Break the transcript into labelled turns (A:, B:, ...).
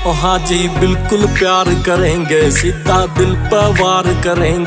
A: हाँ जी बिल्कुल प्यार करेंगे सीधा दिल पर वार करेंगे।